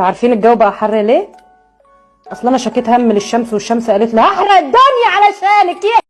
عارفين الجو بقى حر ليه؟ أصل أنا شكيت هم للشمس والشمس قالت لي هحرق الدنيا علشانك يا